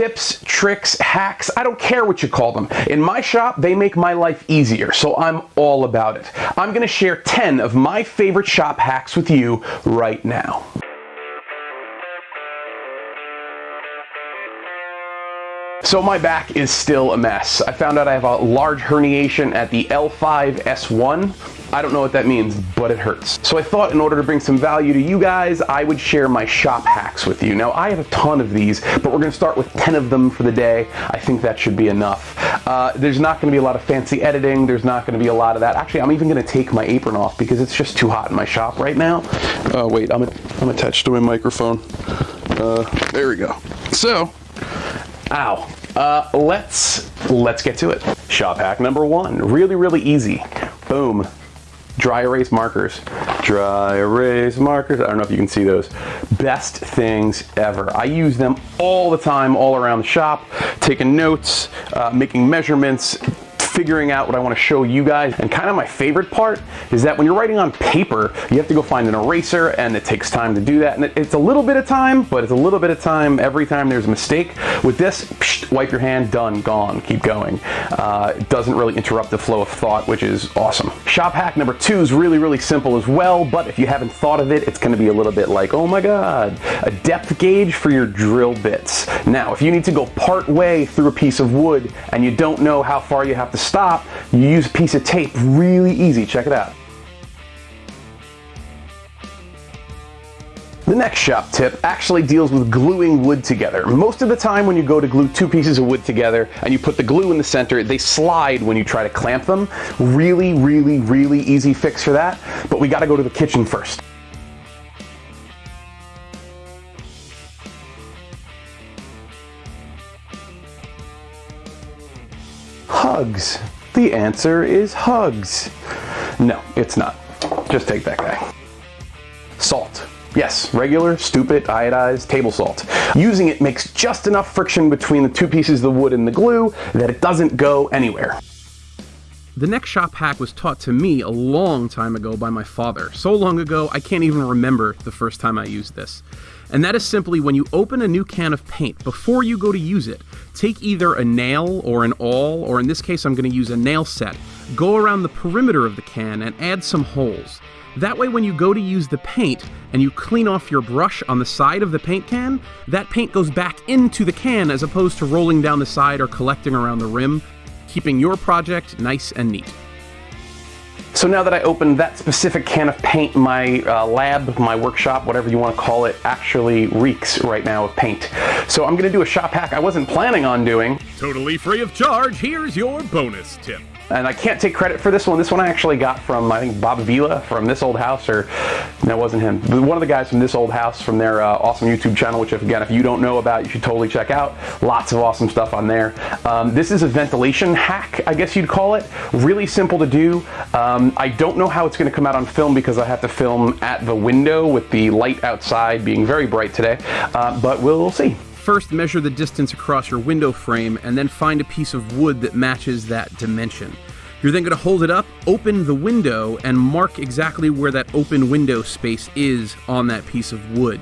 Tips, tricks, hacks, I don't care what you call them. In my shop, they make my life easier, so I'm all about it. I'm gonna share 10 of my favorite shop hacks with you right now. So my back is still a mess. I found out I have a large herniation at the L5-S1. I don't know what that means, but it hurts. So I thought in order to bring some value to you guys, I would share my shop hacks with you. Now I have a ton of these, but we're gonna start with 10 of them for the day. I think that should be enough. Uh, there's not gonna be a lot of fancy editing. There's not gonna be a lot of that. Actually, I'm even gonna take my apron off because it's just too hot in my shop right now. Oh wait, I'm, I'm attached to my microphone. Uh, there we go. So, Ow. Uh, let's let's get to it. Shop hack number one. Really, really easy. Boom. Dry erase markers. Dry erase markers. I don't know if you can see those. Best things ever. I use them all the time, all around the shop, taking notes, uh, making measurements, figuring out what I want to show you guys. And kind of my favorite part is that when you're writing on paper, you have to go find an eraser and it takes time to do that. And it's a little bit of time, but it's a little bit of time every time there's a mistake. With this, psh, wipe your hand, done, gone, keep going. Uh, it doesn't really interrupt the flow of thought, which is awesome. Shop hack number two is really, really simple as well, but if you haven't thought of it, it's gonna be a little bit like, oh my God, a depth gauge for your drill bits. Now, if you need to go part way through a piece of wood and you don't know how far you have to stop, you use a piece of tape. Really easy. Check it out. The next shop tip actually deals with gluing wood together. Most of the time when you go to glue two pieces of wood together and you put the glue in the center, they slide when you try to clamp them. Really, really, really easy fix for that, but we gotta go to the kitchen first. Hugs. The answer is hugs. No, it's not. Just take that guy. Salt. Yes, regular, stupid, iodized table salt. Using it makes just enough friction between the two pieces of the wood and the glue that it doesn't go anywhere. The next shop hack was taught to me a long time ago by my father. So long ago, I can't even remember the first time I used this. And that is simply when you open a new can of paint, before you go to use it, take either a nail or an awl, or in this case I'm going to use a nail set, go around the perimeter of the can and add some holes. That way when you go to use the paint and you clean off your brush on the side of the paint can, that paint goes back into the can as opposed to rolling down the side or collecting around the rim, keeping your project nice and neat. So now that I opened that specific can of paint, my uh, lab, my workshop, whatever you want to call it, actually reeks right now of paint. So I'm going to do a shop hack I wasn't planning on doing. Totally free of charge, here's your bonus tip. And I can't take credit for this one. This one I actually got from, I think, Bob Vila from This Old House, or that wasn't him. One of the guys from This Old House from their uh, awesome YouTube channel, which, if, again, if you don't know about, you should totally check out. Lots of awesome stuff on there. Um, this is a ventilation hack, I guess you'd call it. Really simple to do. Um, I don't know how it's going to come out on film because I have to film at the window with the light outside being very bright today, uh, but we'll see. First, measure the distance across your window frame and then find a piece of wood that matches that dimension. You're then going to hold it up, open the window, and mark exactly where that open window space is on that piece of wood.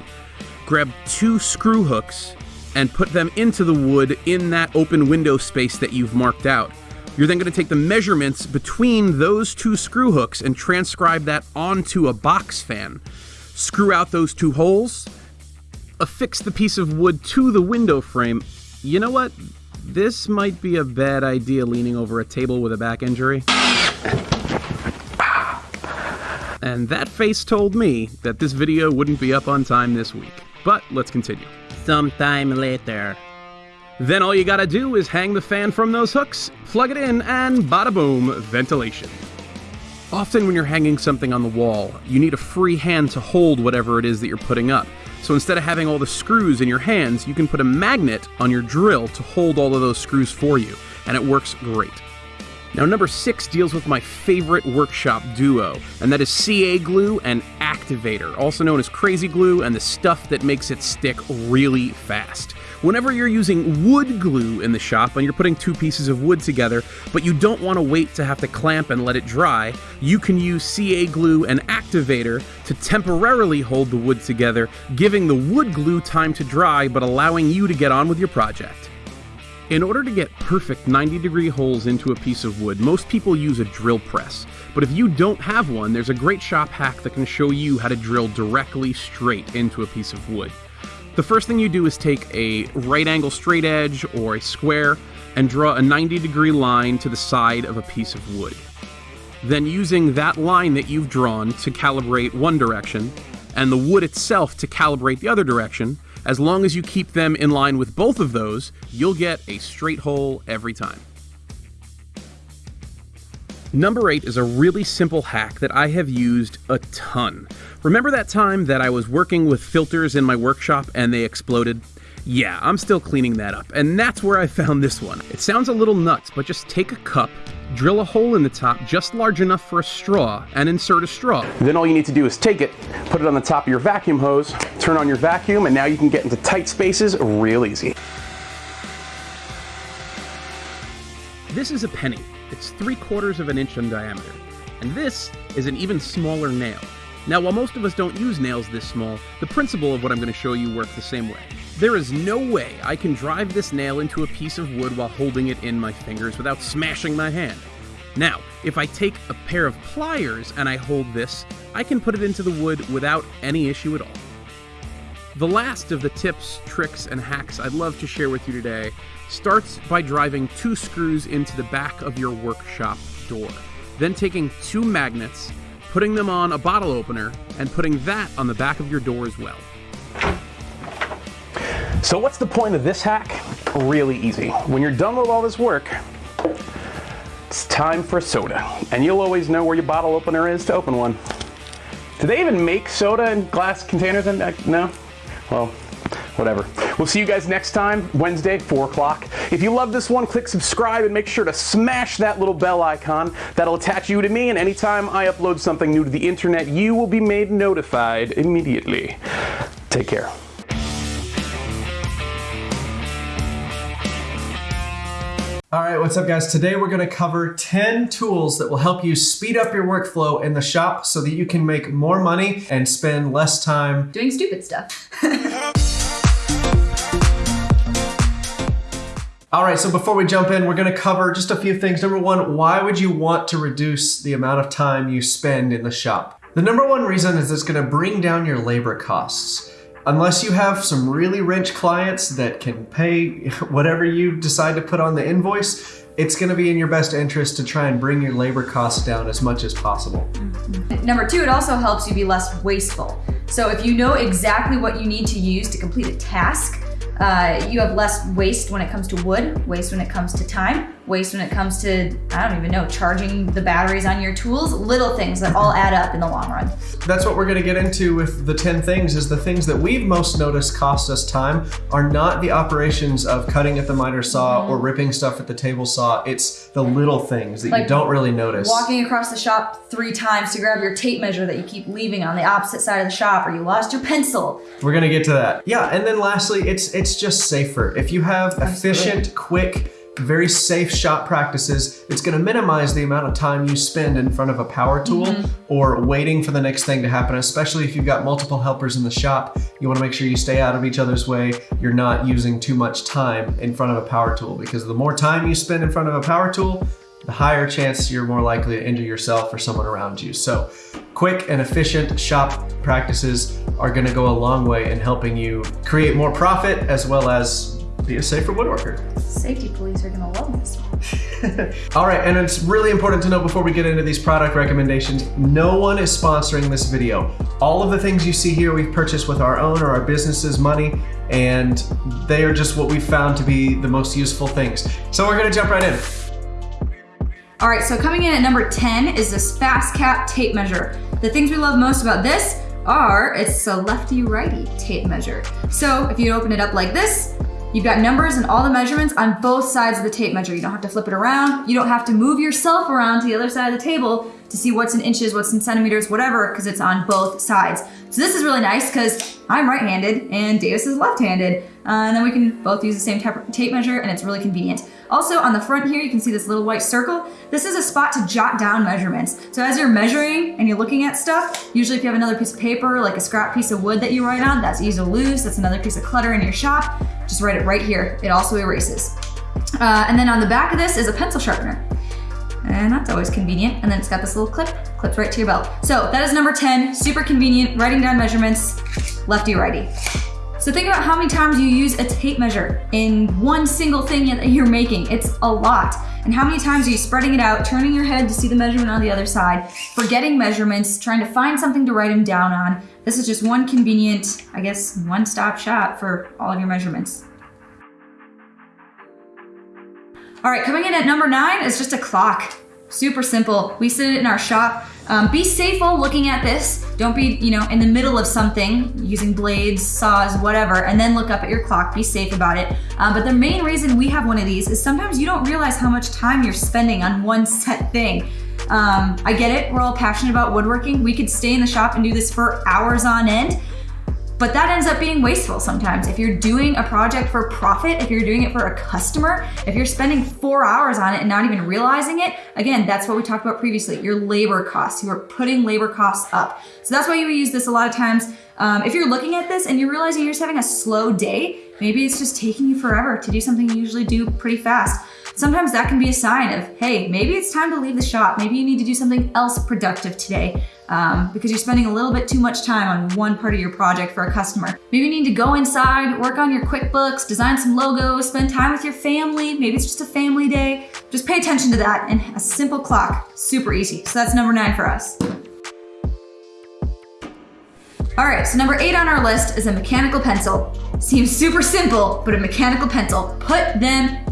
Grab two screw hooks and put them into the wood in that open window space that you've marked out. You're then going to take the measurements between those two screw hooks and transcribe that onto a box fan. Screw out those two holes, affix the piece of wood to the window frame. You know what? This might be a bad idea leaning over a table with a back injury. And that face told me that this video wouldn't be up on time this week. But let's continue. Sometime later. Then all you gotta do is hang the fan from those hooks, plug it in, and bada boom, ventilation. Often when you're hanging something on the wall, you need a free hand to hold whatever it is that you're putting up. So instead of having all the screws in your hands, you can put a magnet on your drill to hold all of those screws for you, and it works great. Now, number six deals with my favorite workshop duo, and that is CA glue and activator, also known as crazy glue and the stuff that makes it stick really fast. Whenever you're using wood glue in the shop and you're putting two pieces of wood together, but you don't want to wait to have to clamp and let it dry, you can use CA glue and activator to temporarily hold the wood together, giving the wood glue time to dry but allowing you to get on with your project. In order to get perfect 90 degree holes into a piece of wood, most people use a drill press. But if you don't have one, there's a great shop hack that can show you how to drill directly straight into a piece of wood. The first thing you do is take a right angle straight edge or a square and draw a 90 degree line to the side of a piece of wood. Then using that line that you've drawn to calibrate one direction and the wood itself to calibrate the other direction, as long as you keep them in line with both of those, you'll get a straight hole every time. Number 8 is a really simple hack that I have used a ton. Remember that time that I was working with filters in my workshop and they exploded? Yeah, I'm still cleaning that up, and that's where I found this one. It sounds a little nuts, but just take a cup, drill a hole in the top just large enough for a straw, and insert a straw. Then all you need to do is take it, put it on the top of your vacuum hose, turn on your vacuum, and now you can get into tight spaces real easy. This is a penny. It's three quarters of an inch in diameter. And this is an even smaller nail. Now, while most of us don't use nails this small, the principle of what I'm going to show you works the same way. There is no way I can drive this nail into a piece of wood while holding it in my fingers without smashing my hand. Now, if I take a pair of pliers and I hold this, I can put it into the wood without any issue at all. The last of the tips, tricks, and hacks I'd love to share with you today starts by driving two screws into the back of your workshop door. Then taking two magnets, putting them on a bottle opener, and putting that on the back of your door as well. So what's the point of this hack? Really easy. When you're done with all this work, it's time for soda. And you'll always know where your bottle opener is to open one. Do they even make soda in glass containers? And uh, no? Well, whatever. We'll see you guys next time, Wednesday, 4 o'clock. If you love this one, click subscribe and make sure to smash that little bell icon. That'll attach you to me, and anytime I upload something new to the internet, you will be made notified immediately. Take care. All right, what's up guys? Today we're gonna cover 10 tools that will help you speed up your workflow in the shop so that you can make more money and spend less time doing stupid stuff. All right, so before we jump in, we're gonna cover just a few things. Number one, why would you want to reduce the amount of time you spend in the shop? The number one reason is it's gonna bring down your labor costs. Unless you have some really rich clients that can pay whatever you decide to put on the invoice, it's going to be in your best interest to try and bring your labor costs down as much as possible. Mm-hmm. Number two, it also helps you be less wasteful. So if you know exactly what you need to use to complete a task, uh, you have less waste when it comes to wood, waste when it comes to time, waste when it comes to, I don't even know, charging the batteries on your tools, little things that all add up in the long run. That's what we're gonna get into with the 10 things is the things that we've most noticed cost us time are not the operations of cutting at the miter saw mm. or ripping stuff at the table saw. It's the little things that like you don't really notice. Walking across the shop three times to grab your tape measure that you keep leaving on the opposite side of the shop or you lost your pencil. We're gonna get to that. Yeah, and then lastly, it's it's just safer. If you have efficient, quick, very safe shop practices, it's gonna minimize the amount of time you spend in front of a power tool mm -hmm. or waiting for the next thing to happen, especially if you've got multiple helpers in the shop. You wanna make sure you stay out of each other's way. You're not using too much time in front of a power tool because the more time you spend in front of a power tool, the higher chance you're more likely to injure yourself or someone around you. So quick and efficient shop practices are gonna go a long way in helping you create more profit as well as be a safer woodworker. Safety police are gonna love this one. All right, and it's really important to know before we get into these product recommendations, no one is sponsoring this video. All of the things you see here we've purchased with our own or our business's money, and they are just what we found to be the most useful things. So we're gonna jump right in. All right, so coming in at number 10 is this FastCap tape measure. The things we love most about this are it's a lefty righty tape measure. So if you open it up like this, You've got numbers and all the measurements on both sides of the tape measure. You don't have to flip it around. You don't have to move yourself around to the other side of the table to see what's in inches, what's in centimeters, whatever, because it's on both sides. So this is really nice because I'm right-handed and Davis is left-handed. Uh, and then we can both use the same tape measure and it's really convenient. Also on the front here, you can see this little white circle. This is a spot to jot down measurements. So as you're measuring and you're looking at stuff, usually if you have another piece of paper, like a scrap piece of wood that you write on, that's easy to lose. That's another piece of clutter in your shop. Just write it right here. It also erases. Uh, and then on the back of this is a pencil sharpener. And that's always convenient. And then it's got this little clip, clips right to your belt. So that is number 10, super convenient, writing down measurements, lefty righty. So think about how many times you use a tape measure in one single thing that you're making. It's a lot. And how many times are you spreading it out, turning your head to see the measurement on the other side, forgetting measurements, trying to find something to write them down on. This is just one convenient, I guess, one-stop shop for all of your measurements. All right, coming in at number nine is just a clock. Super simple. We sit it in our shop. Um, be safe while looking at this. Don't be, you know, in the middle of something using blades, saws, whatever, and then look up at your clock. Be safe about it. Um, but the main reason we have one of these is sometimes you don't realize how much time you're spending on one set thing. Um, I get it. We're all passionate about woodworking. We could stay in the shop and do this for hours on end. But that ends up being wasteful sometimes. If you're doing a project for profit, if you're doing it for a customer, if you're spending four hours on it and not even realizing it, again, that's what we talked about previously, your labor costs. You are putting labor costs up. So that's why you use this a lot of times. Um, if you're looking at this and you're realizing you're just having a slow day, maybe it's just taking you forever to do something you usually do pretty fast. Sometimes that can be a sign of, hey, maybe it's time to leave the shop. Maybe you need to do something else productive today um, because you're spending a little bit too much time on one part of your project for a customer. Maybe you need to go inside, work on your QuickBooks, design some logos, spend time with your family. Maybe it's just a family day. Just pay attention to that and a simple clock, super easy. So that's number nine for us. All right, so number eight on our list is a mechanical pencil. Seems super simple, but a mechanical pencil. Put them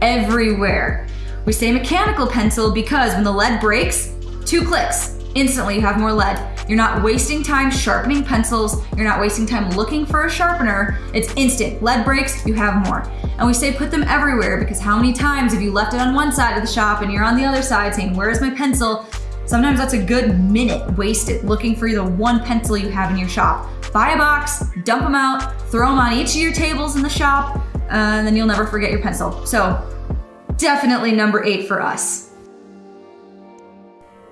everywhere. We say mechanical pencil because when the lead breaks, two clicks, instantly you have more lead. You're not wasting time sharpening pencils. You're not wasting time looking for a sharpener. It's instant. Lead breaks, you have more. And we say put them everywhere because how many times have you left it on one side of the shop and you're on the other side saying, where's my pencil? Sometimes that's a good minute wasted looking for the one pencil you have in your shop. Buy a box, dump them out, throw them on each of your tables in the shop, uh, and then you'll never forget your pencil. So definitely number eight for us.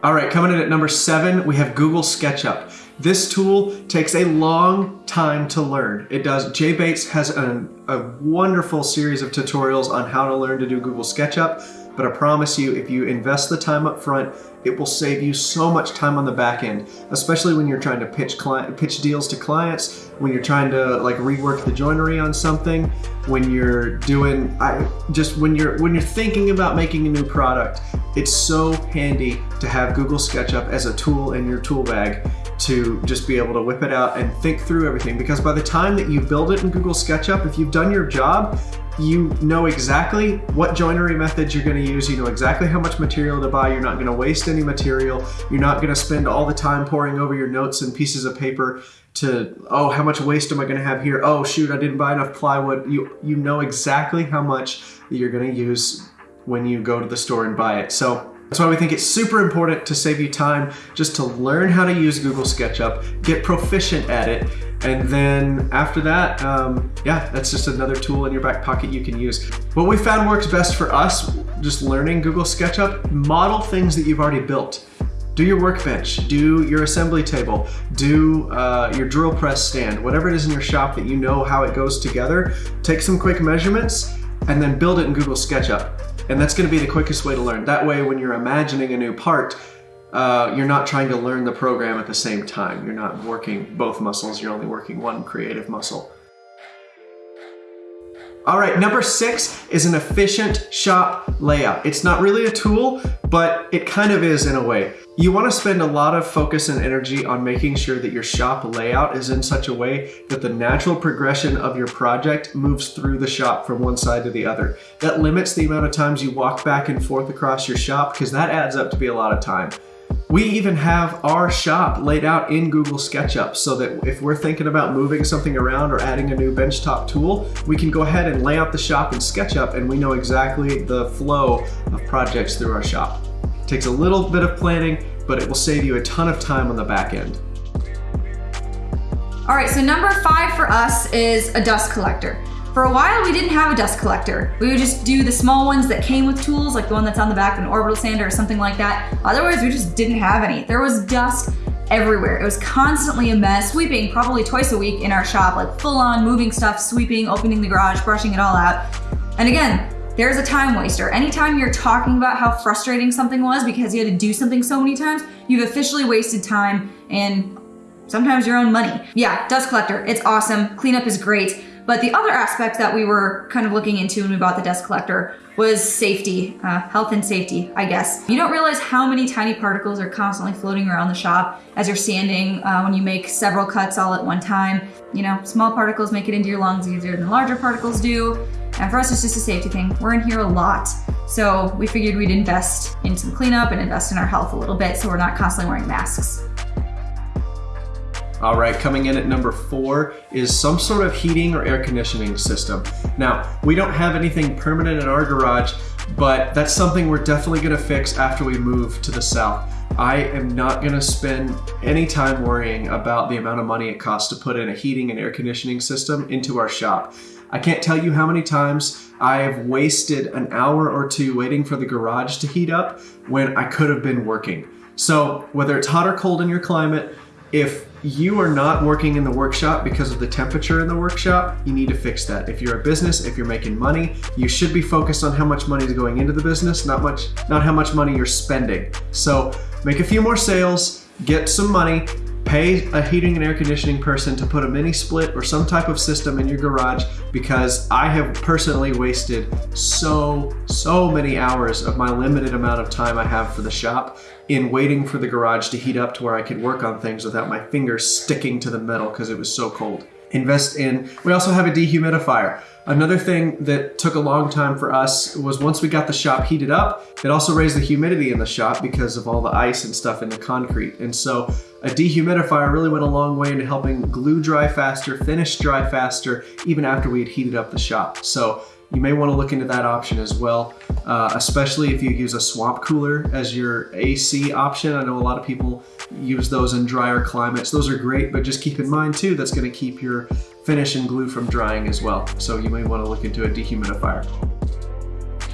All right, coming in at number seven, we have Google SketchUp. This tool takes a long time to learn. It does. Jay Bates has a, a wonderful series of tutorials on how to learn to do Google SketchUp, but I promise you, if you invest the time up front, it will save you so much time on the back end, especially when you're trying to pitch client, pitch deals to clients, when you're trying to like rework the joinery on something, when you're doing I, just when you're when you're thinking about making a new product. It's so handy to have Google SketchUp as a tool in your tool bag to just be able to whip it out and think through everything because by the time that you build it in Google SketchUp, if you've done your job, you know exactly what joinery methods you're going to use. You know exactly how much material to buy. You're not going to waste any material. You're not going to spend all the time poring over your notes and pieces of paper to, oh, how much waste am I going to have here? Oh, shoot, I didn't buy enough plywood. You, you know exactly how much you're going to use when you go to the store and buy it. So that's why we think it's super important to save you time just to learn how to use Google SketchUp, get proficient at it, and then after that, um, yeah, that's just another tool in your back pocket you can use. What we found works best for us, just learning Google SketchUp, model things that you've already built. Do your workbench, do your assembly table, do uh, your drill press stand, whatever it is in your shop that you know how it goes together, take some quick measurements and then build it in Google SketchUp. And that's gonna be the quickest way to learn. That way, when you're imagining a new part, uh, you're not trying to learn the program at the same time. You're not working both muscles, you're only working one creative muscle. All right, number six is an efficient shop layout. It's not really a tool, but it kind of is in a way. You wanna spend a lot of focus and energy on making sure that your shop layout is in such a way that the natural progression of your project moves through the shop from one side to the other. That limits the amount of times you walk back and forth across your shop because that adds up to be a lot of time. We even have our shop laid out in Google SketchUp so that if we're thinking about moving something around or adding a new benchtop tool, we can go ahead and lay out the shop in SketchUp and we know exactly the flow of projects through our shop. It takes a little bit of planning, but it will save you a ton of time on the back end. All right, so number five for us is a dust collector. For a while, we didn't have a dust collector. We would just do the small ones that came with tools, like the one that's on the back of an orbital sander or something like that. Otherwise, we just didn't have any. There was dust everywhere. It was constantly a mess, sweeping probably twice a week in our shop, like full on moving stuff, sweeping, opening the garage, brushing it all out. And again, there's a time waster. Anytime you're talking about how frustrating something was because you had to do something so many times, you've officially wasted time and sometimes your own money. Yeah, dust collector, it's awesome. Cleanup is great. But the other aspect that we were kind of looking into when we bought the dust collector was safety, uh, health and safety, I guess. You don't realize how many tiny particles are constantly floating around the shop as you're sanding uh, when you make several cuts all at one time. You know, small particles make it into your lungs easier than larger particles do. And for us, it's just a safety thing. We're in here a lot. So we figured we'd invest in some cleanup and invest in our health a little bit so we're not constantly wearing masks. All right, coming in at number four is some sort of heating or air conditioning system. Now, we don't have anything permanent in our garage, but that's something we're definitely gonna fix after we move to the south. I am not gonna spend any time worrying about the amount of money it costs to put in a heating and air conditioning system into our shop. I can't tell you how many times I have wasted an hour or two waiting for the garage to heat up when I could have been working. So whether it's hot or cold in your climate, if you are not working in the workshop because of the temperature in the workshop, you need to fix that. If you're a business, if you're making money, you should be focused on how much money is going into the business, not much, not how much money you're spending. So make a few more sales, get some money, pay a heating and air conditioning person to put a mini split or some type of system in your garage because I have personally wasted so, so many hours of my limited amount of time I have for the shop in waiting for the garage to heat up to where I could work on things without my fingers sticking to the metal because it was so cold. Invest in, we also have a dehumidifier. Another thing that took a long time for us was once we got the shop heated up, it also raised the humidity in the shop because of all the ice and stuff in the concrete. And so a dehumidifier really went a long way into helping glue dry faster, finish dry faster, even after we had heated up the shop. So you may want to look into that option as well, uh, especially if you use a swamp cooler as your AC option. I know a lot of people use those in drier climates. Those are great, but just keep in mind too, that's going to keep your finish and glue from drying as well. So you may want to look into a dehumidifier.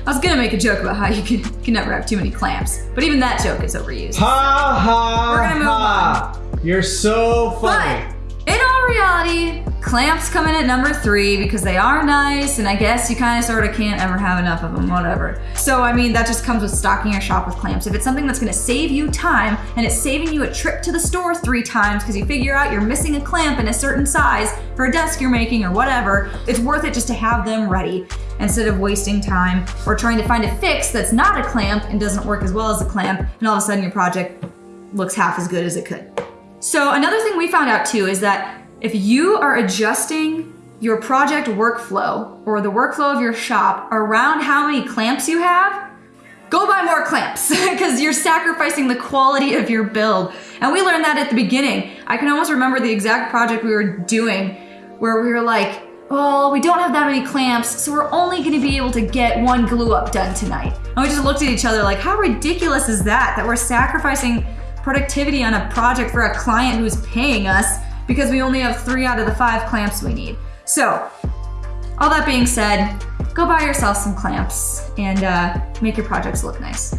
I was gonna make a joke about how you can, can never have too many clamps, but even that joke is overused. Ha ha We're gonna move ha. You're so funny. But in all reality, clamps come in at number three because they are nice, and I guess you kind of sort of can't ever have enough of them, whatever. So, I mean, that just comes with stocking your shop with clamps. If it's something that's gonna save you time and it's saving you a trip to the store three times because you figure out you're missing a clamp in a certain size for a desk you're making or whatever, it's worth it just to have them ready instead of wasting time or trying to find a fix that's not a clamp and doesn't work as well as a clamp, and all of a sudden your project looks half as good as it could. So another thing we found out too is that if you are adjusting your project workflow or the workflow of your shop around how many clamps you have, go buy more clamps because you're sacrificing the quality of your build. And we learned that at the beginning. I can almost remember the exact project we were doing where we were like, well, we don't have that many clamps, so we're only gonna be able to get one glue up done tonight. And we just looked at each other like, how ridiculous is that? That we're sacrificing productivity on a project for a client who's paying us because we only have three out of the five clamps we need. So, all that being said, go buy yourself some clamps and uh, make your projects look nice.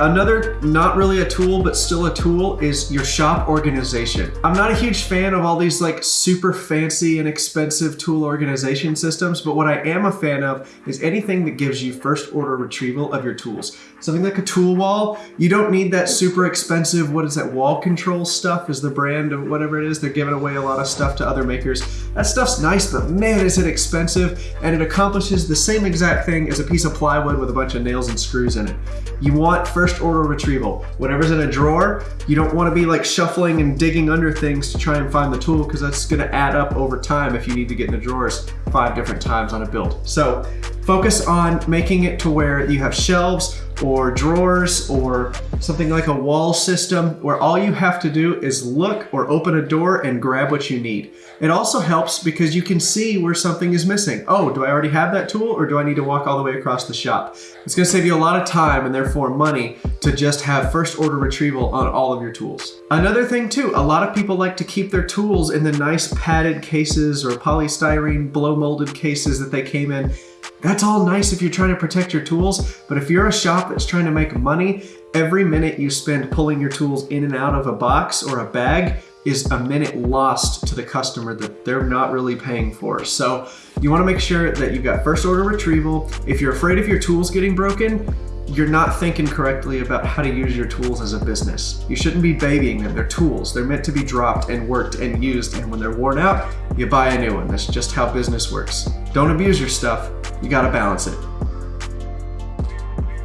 Another, not really a tool, but still a tool, is your shop organization. I'm not a huge fan of all these like super fancy and expensive tool organization systems, but what I am a fan of is anything that gives you first order retrieval of your tools. Something like a tool wall, you don't need that super expensive, what is that, wall control stuff is the brand of whatever it is. They're giving away a lot of stuff to other makers. That stuff's nice, but man, is it expensive, and it accomplishes the same exact thing as a piece of plywood with a bunch of nails and screws in it. You want first order retrieval. Whatever's in a drawer, you don't want to be like shuffling and digging under things to try and find the tool because that's going to add up over time if you need to get in the drawers five different times on a build. So focus on making it to where you have shelves or drawers or something like a wall system where all you have to do is look or open a door and grab what you need. It also helps because you can see where something is missing. Oh, do I already have that tool or do I need to walk all the way across the shop? It's gonna save you a lot of time and therefore money to just have first order retrieval on all of your tools. Another thing too, a lot of people like to keep their tools in the nice padded cases or polystyrene blow molded cases that they came in that's all nice if you're trying to protect your tools, but if you're a shop that's trying to make money, every minute you spend pulling your tools in and out of a box or a bag is a minute lost to the customer that they're not really paying for. So you wanna make sure that you've got first order retrieval. If you're afraid of your tools getting broken, you're not thinking correctly about how to use your tools as a business. You shouldn't be babying them. They're tools. They're meant to be dropped and worked and used. And when they're worn out, you buy a new one. That's just how business works. Don't abuse your stuff. You gotta balance it.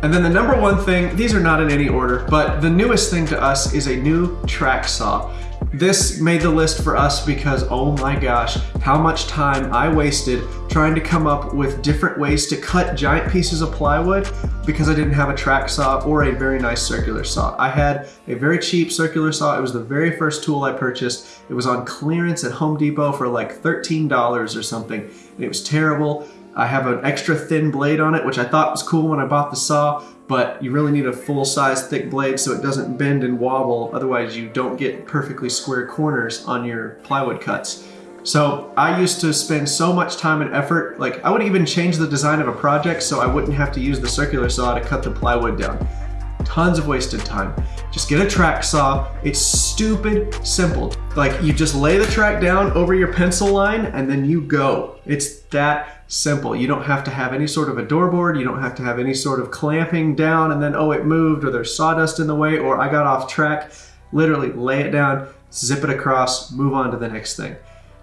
And then the number one thing, these are not in any order, but the newest thing to us is a new track saw. This made the list for us because, oh my gosh, how much time I wasted trying to come up with different ways to cut giant pieces of plywood because I didn't have a track saw or a very nice circular saw. I had a very cheap circular saw. It was the very first tool I purchased. It was on clearance at Home Depot for like $13 or something. And it was terrible. I have an extra thin blade on it, which I thought was cool when I bought the saw, but you really need a full-size thick blade so it doesn't bend and wobble. Otherwise, you don't get perfectly square corners on your plywood cuts. So I used to spend so much time and effort, like I would even change the design of a project so I wouldn't have to use the circular saw to cut the plywood down. Tons of wasted time. Just get a track saw. It's stupid simple. Like you just lay the track down over your pencil line and then you go. It's that simple. You don't have to have any sort of a door board. You don't have to have any sort of clamping down and then, oh, it moved or there's sawdust in the way or I got off track. Literally lay it down, zip it across, move on to the next thing.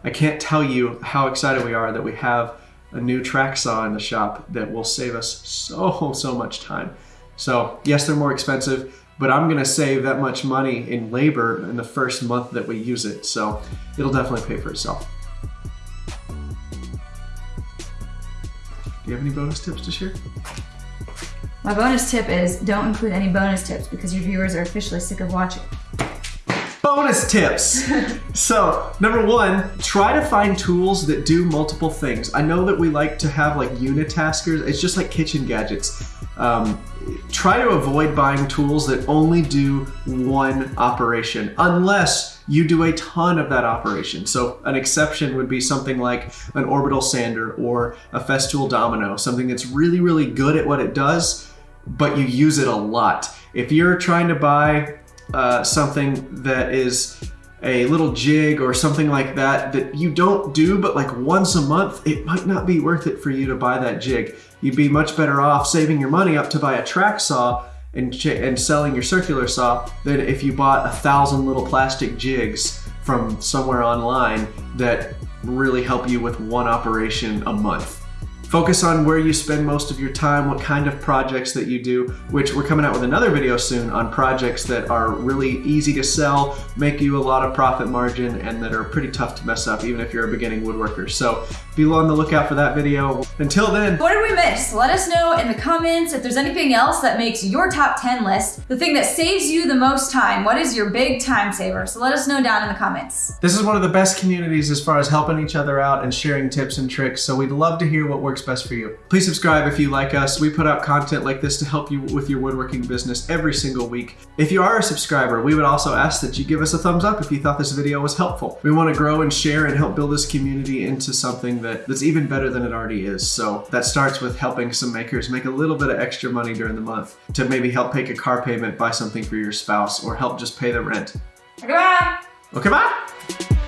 I can't tell you how excited we are that we have a new track saw in the shop that will save us so, so much time. So yes, they're more expensive, but I'm gonna save that much money in labor in the first month that we use it. So it'll definitely pay for itself. Do you have any bonus tips to share? My bonus tip is don't include any bonus tips because your viewers are officially sick of watching. Bonus tips. so, number one, try to find tools that do multiple things. I know that we like to have like unitaskers. It's just like kitchen gadgets. Um, try to avoid buying tools that only do one operation unless you do a ton of that operation. So an exception would be something like an orbital sander or a Festool domino, something that's really, really good at what it does, but you use it a lot. If you're trying to buy uh, something that is a little jig or something like that that you don't do but like once a month, it might not be worth it for you to buy that jig. You'd be much better off saving your money up to buy a track saw and, and selling your circular saw than if you bought a thousand little plastic jigs from somewhere online that really help you with one operation a month. Focus on where you spend most of your time, what kind of projects that you do, which we're coming out with another video soon on projects that are really easy to sell, make you a lot of profit margin, and that are pretty tough to mess up, even if you're a beginning woodworker. So be on the lookout for that video. Until then. What did we miss? Let us know in the comments if there's anything else that makes your top 10 list the thing that saves you the most time. What is your big time saver? So let us know down in the comments. This is one of the best communities as far as helping each other out and sharing tips and tricks. So we'd love to hear what works best for you. Please subscribe if you like us. We put out content like this to help you with your woodworking business every single week. If you are a subscriber, we would also ask that you give us a thumbs up if you thought this video was helpful. We want to grow and share and help build this community into something that, that's even better than it already is. So that starts with helping some makers make a little bit of extra money during the month to maybe help pay a car payment, buy something for your spouse, or help just pay the rent. Okay, bye! Okay, oh, bye!